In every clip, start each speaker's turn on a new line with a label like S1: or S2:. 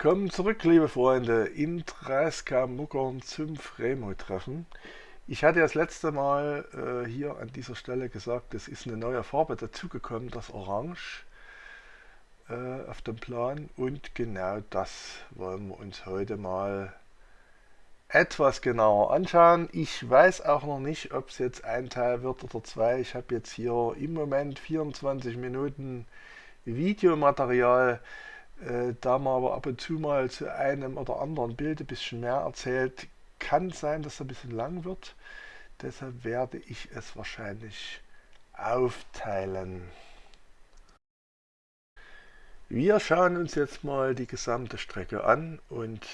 S1: Willkommen zurück, liebe Freunde, in Dreiska-Muckern zum Fremo-Treffen. Ich hatte das letzte Mal äh, hier an dieser Stelle gesagt, es ist eine neue Farbe dazugekommen, das Orange äh, auf dem Plan. Und genau das wollen wir uns heute mal etwas genauer anschauen. Ich weiß auch noch nicht, ob es jetzt ein Teil wird oder zwei. Ich habe jetzt hier im Moment 24 Minuten Videomaterial. Äh, da man aber ab und zu mal zu einem oder anderen Bild ein bisschen mehr erzählt, kann sein, dass es ein bisschen lang wird. Deshalb werde ich es wahrscheinlich aufteilen. Wir schauen uns jetzt mal die gesamte Strecke an und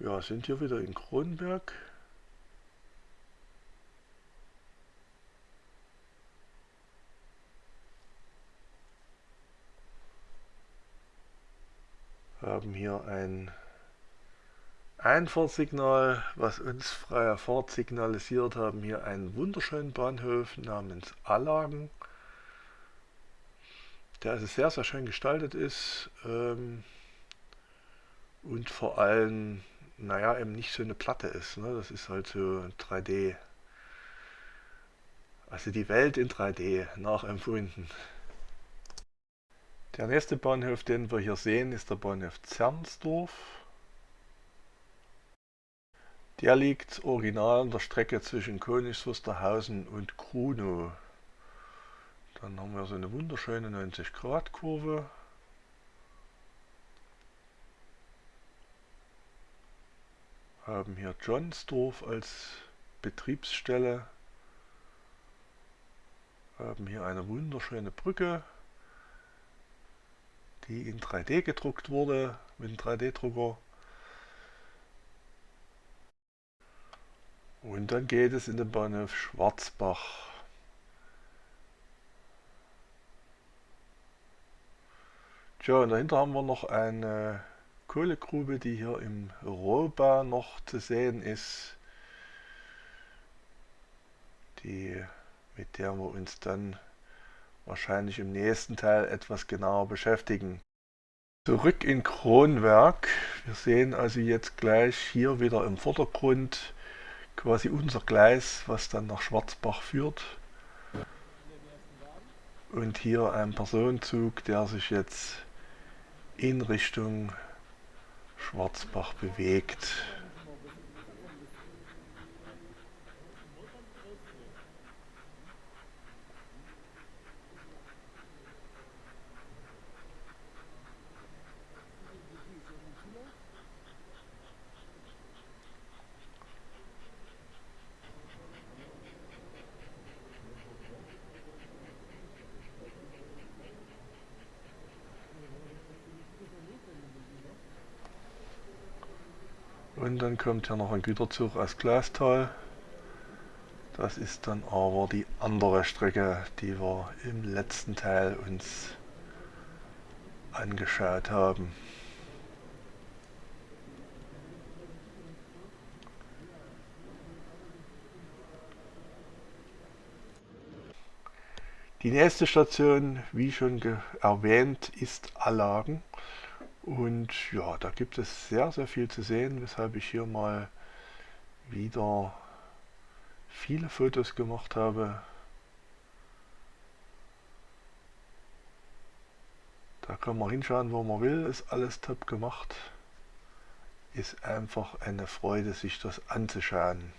S1: ja, sind hier wieder in Kronberg. Haben hier ein Einfahrtsignal, was uns freier Fahrt signalisiert, haben hier einen wunderschönen Bahnhof namens Allagen, der also sehr, sehr schön gestaltet ist ähm, und vor allem naja, eben nicht so eine Platte ist. Ne? Das ist halt so 3D. Also die Welt in 3D nachempfunden. Der nächste Bahnhof, den wir hier sehen, ist der Bahnhof Zernsdorf. Der liegt original an der Strecke zwischen Königs Wusterhausen und Krunow. Dann haben wir so eine wunderschöne 90 Grad Kurve. haben hier Johnsdorf als Betriebsstelle, haben hier eine wunderschöne Brücke, die in 3D gedruckt wurde mit einem 3D-Drucker. Und dann geht es in den Bahnhof Schwarzbach. Tja, und dahinter haben wir noch eine Kohlegrube, die hier im Rohbau noch zu sehen ist, die, mit der wir uns dann wahrscheinlich im nächsten Teil etwas genauer beschäftigen. Zurück in Kronwerk. Wir sehen also jetzt gleich hier wieder im Vordergrund quasi unser Gleis, was dann nach Schwarzbach führt. Und hier ein Personenzug, der sich jetzt in Richtung Schwarzbach bewegt. Und dann kommt hier noch ein Güterzug aus Glastal. Das ist dann aber die andere Strecke, die wir im letzten Teil uns angeschaut haben. Die nächste Station, wie schon erwähnt, ist Allagen. Und ja, da gibt es sehr, sehr viel zu sehen, weshalb ich hier mal wieder viele Fotos gemacht habe. Da kann man hinschauen, wo man will, ist alles top gemacht. Ist einfach eine Freude, sich das anzuschauen.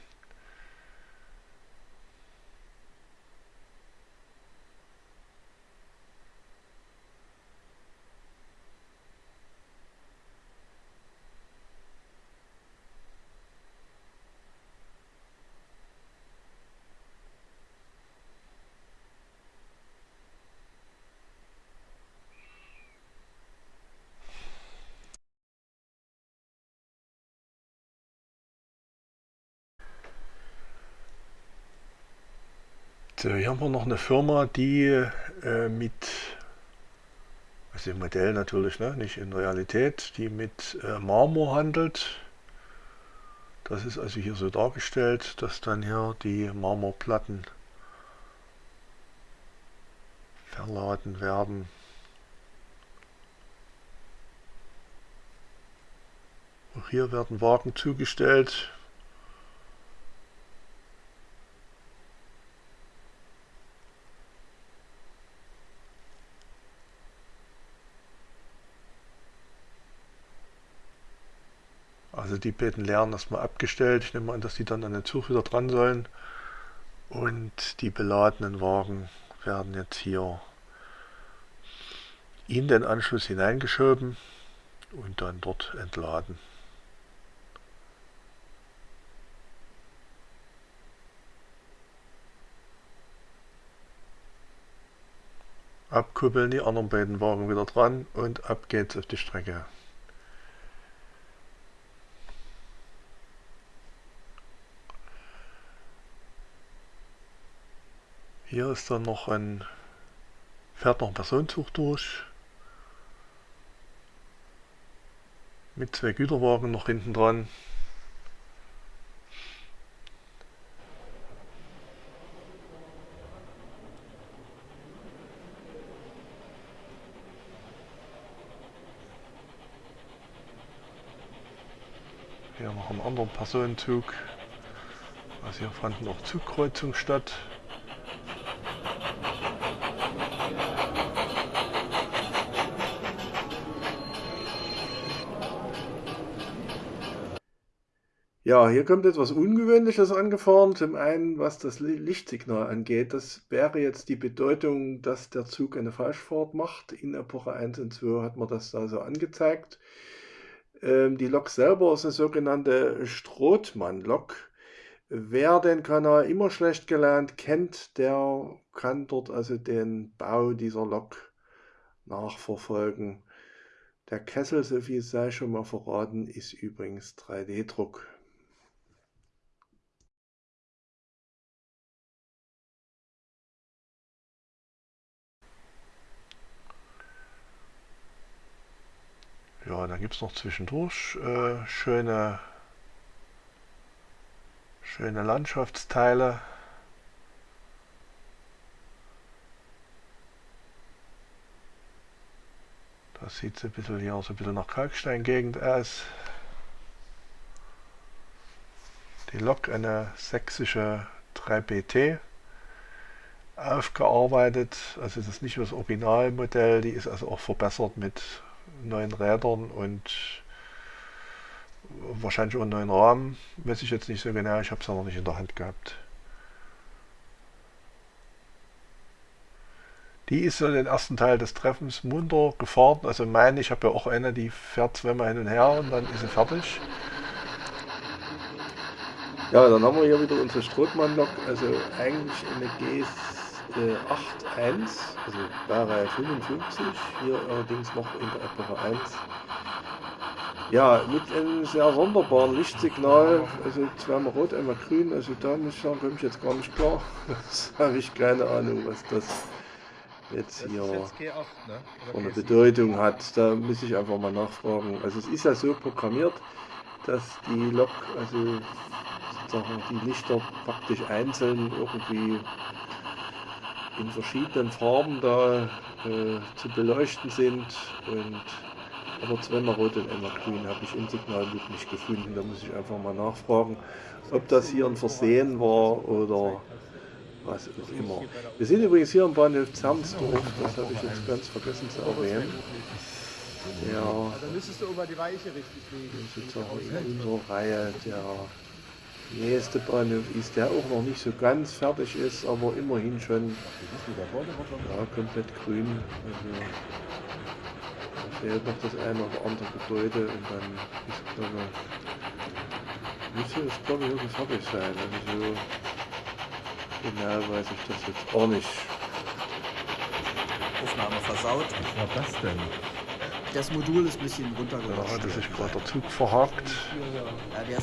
S1: Hier haben wir noch eine Firma, die äh, mit, also im Modell natürlich, ne, nicht in Realität, die mit äh, Marmor handelt. Das ist also hier so dargestellt, dass dann hier die Marmorplatten verladen werden. Auch hier werden Wagen zugestellt. Also die beiden leeren erstmal abgestellt. Ich nehme an, dass die dann an den Zug wieder dran sollen. Und die beladenen Wagen werden jetzt hier in den Anschluss hineingeschoben und dann dort entladen. Abkuppeln die anderen beiden Wagen wieder dran und ab geht's auf die Strecke. Hier ist dann noch ein, fährt noch ein Personenzug durch. Mit zwei Güterwagen noch hinten dran. Hier noch einen anderen Personenzug. Also hier fand noch Zugkreuzung statt. Ja, hier kommt etwas Ungewöhnliches angefahren. Zum einen, was das Lichtsignal angeht. Das wäre jetzt die Bedeutung, dass der Zug eine Falschfahrt macht. In Epoche 1 und 2 hat man das da so angezeigt. Ähm, die Lok selber ist eine sogenannte Strothmann-Lok. Wer den Kanal immer schlecht gelernt kennt, der kann dort also den Bau dieser Lok nachverfolgen. Der Kessel, so viel sei schon mal verraten, ist übrigens 3D-Druck. Ja, dann gibt es noch zwischendurch äh, schöne, schöne Landschaftsteile. Das sieht so ein bisschen hier so ein bisschen nach Kalksteingegend aus. Die Lok eine sächsische 3BT aufgearbeitet. Also das ist nicht das Originalmodell, die ist also auch verbessert mit neuen Rädern und wahrscheinlich auch einen neuen Rahmen. Weiß ich jetzt nicht so genau, ich habe es ja noch nicht in der Hand gehabt. Die ist so den ersten Teil des Treffens munter gefahren. Also meine, ich habe ja auch eine, die fährt zweimal hin und her und dann ist sie fertig. Ja, dann haben wir hier wieder unsere Strothmann-Lok, also eigentlich eine GS 8.1, also Baureihe 55, hier allerdings noch in der Epoche 1. Ja, mit einem sehr sonderbaren Lichtsignal, also zweimal rot, einmal grün, also da muss ich sagen, komme ich jetzt gar nicht klar. Das habe ich keine Ahnung, was das jetzt hier jetzt ne? eine Bedeutung hat. Da muss ich einfach mal nachfragen. Also es ist ja so programmiert, dass die Lok, also sozusagen die Lichter praktisch einzeln irgendwie in verschiedenen Farben da äh, zu beleuchten sind. Und aber zweimal rot und einmal grün habe ich im Signalbuch nicht gefunden. Da muss ich einfach mal nachfragen, ob das hier ein Versehen war oder was auch immer. Wir sind übrigens hier am Bahnhof Zernsdorf, das habe ich jetzt ganz vergessen zu erwähnen. Ja, da müsstest du über die Weiche richtig legen. Sozusagen in unserer Reihe der nächste Bahnhof ist, der auch noch nicht so ganz fertig ist, aber immerhin schon ja, komplett grün. Also, da fehlt noch das eine oder andere Gebäude und dann ist glaube müsste es glaube ich wirklich fertig sein. Also so genau weiß ich das jetzt auch nicht.
S2: Aufnahme versaut.
S1: Was war das denn?
S2: Das Modul ist ein bisschen runtergerutscht.
S1: Da hatte sich gerade der Zug verhakt. Ja,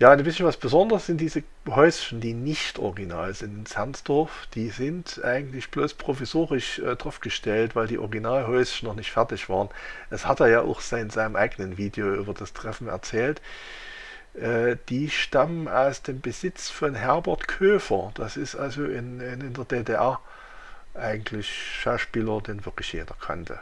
S1: ja, ein bisschen was Besonderes sind diese Häuschen, die nicht original sind in Zernsdorf. Die sind eigentlich bloß provisorisch äh, draufgestellt, weil die Originalhäuschen noch nicht fertig waren. Das hat er ja auch in seinem eigenen Video über das Treffen erzählt. Äh, die stammen aus dem Besitz von Herbert Köfer. Das ist also in, in, in der DDR eigentlich Schauspieler, den wirklich jeder kannte.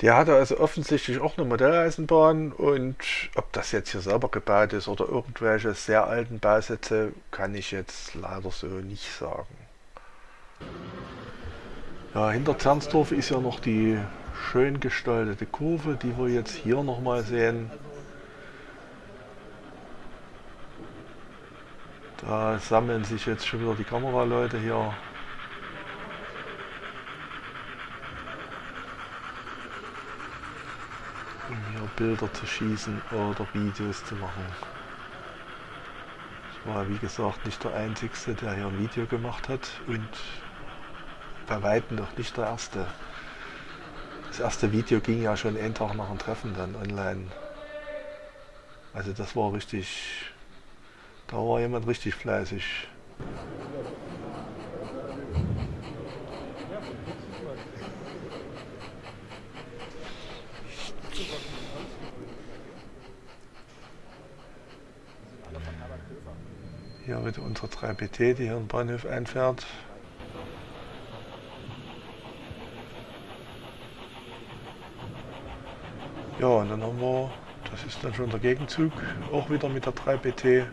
S1: Der hatte also offensichtlich auch eine Modelleisenbahn und ob das jetzt hier selber gebaut ist oder irgendwelche sehr alten Bausätze, kann ich jetzt leider so nicht sagen. Ja, hinter Zernsdorf ist ja noch die schön gestaltete Kurve, die wir jetzt hier nochmal sehen. Da sammeln sich jetzt schon wieder die Kameraleute hier um hier Bilder zu schießen oder Videos zu machen. Ich war wie gesagt nicht der Einzige, der hier ein Video gemacht hat und bei Weitem noch nicht der Erste. Das erste Video ging ja schon einen Tag nach dem Treffen dann online. Also das war richtig, da war jemand richtig fleißig. Hier wieder unsere 3BT, die hier in Bahnhof einfährt. Ja, und dann haben wir, das ist dann schon der Gegenzug, auch wieder mit der 3BT,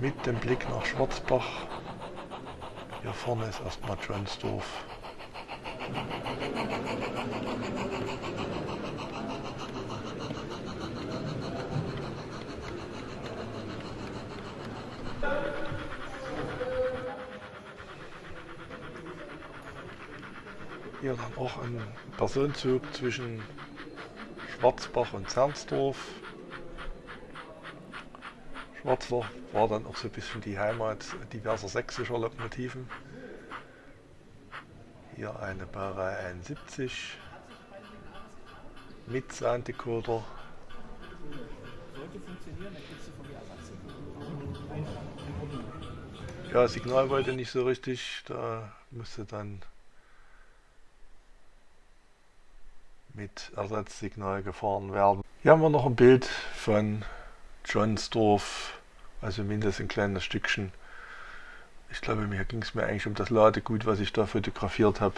S1: mit dem Blick nach Schwarzbach. Hier vorne ist erstmal Johnsdorf. Hier dann auch ein Personenzug zwischen Schwarzbach und Zernsdorf. Schwarzbach war dann auch so ein bisschen die Heimat diverser sächsischer Lokomotiven. Hier eine Baureihe 71 mit Sounddecoder. Ja, Signal wollte nicht so richtig, da musste dann mit Ersatzsignal gefahren werden. Hier haben wir noch ein Bild von Johnsdorf, also mindestens ein kleines Stückchen. Ich glaube, mir ging es mir eigentlich um das Ladegut, was ich da fotografiert habe.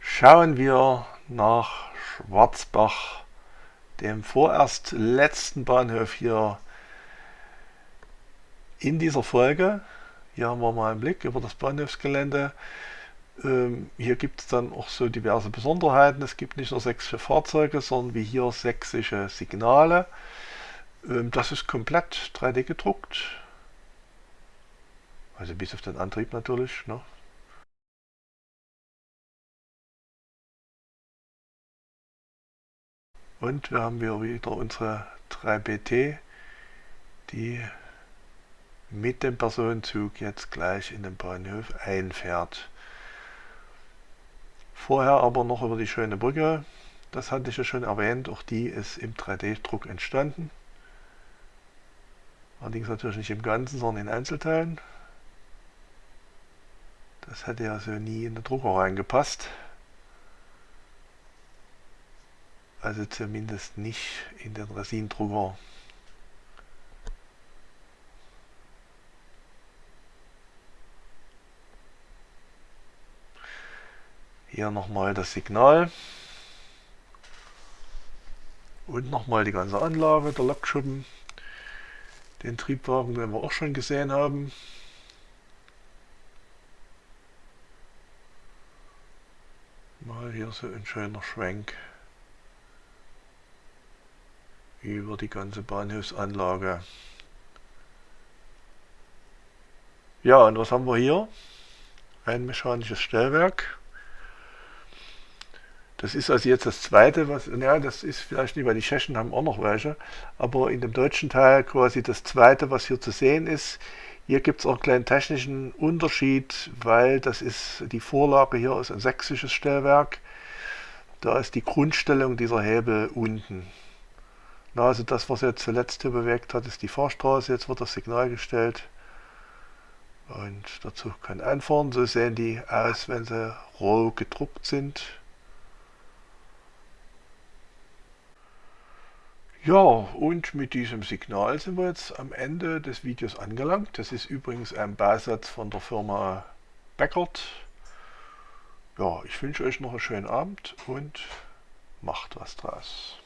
S1: Schauen wir nach Schwarzbach, dem vorerst letzten Bahnhof hier in dieser Folge. Hier haben wir mal einen Blick über das Bahnhofsgelände. Ähm, hier gibt es dann auch so diverse Besonderheiten. Es gibt nicht nur sächsische Fahrzeuge, sondern wie hier sächsische Signale. Ähm, das ist komplett 3D gedruckt. Also bis auf den Antrieb natürlich. Ne? Und wir haben hier wieder unsere 3BT, die mit dem Personenzug jetzt gleich in den Bahnhof einfährt. Vorher aber noch über die schöne Brücke. Das hatte ich ja schon erwähnt, auch die ist im 3D-Druck entstanden. Allerdings natürlich nicht im Ganzen, sondern in Einzelteilen. Das hätte ja so nie in den Drucker reingepasst. Also zumindest nicht in den Resindrucker. Hier nochmal das Signal. Und nochmal die ganze Anlage, der Lokschuppen. Den Triebwagen, den wir auch schon gesehen haben. Mal hier so ein schöner Schwenk über die ganze Bahnhofsanlage. Ja, und was haben wir hier? Ein mechanisches Stellwerk. Das ist also jetzt das zweite, was, ja, das ist vielleicht nicht, weil die Tschechen haben auch noch welche, aber in dem deutschen Teil quasi das zweite, was hier zu sehen ist. Hier gibt es auch einen kleinen technischen Unterschied, weil das ist, die Vorlage hier ist ein sächsisches Stellwerk. Da ist die Grundstellung dieser Hebel unten. Na, also das, was jetzt zuletzt hier bewegt hat, ist die Fahrstraße. Jetzt wird das Signal gestellt. Und der Zug kann einfahren. So sehen die aus, wenn sie roh gedruckt sind. Ja, und mit diesem Signal sind wir jetzt am Ende des Videos angelangt. Das ist übrigens ein Bausatz von der Firma Beckert. ja, ich wünsche euch noch einen schönen Abend und macht was draus.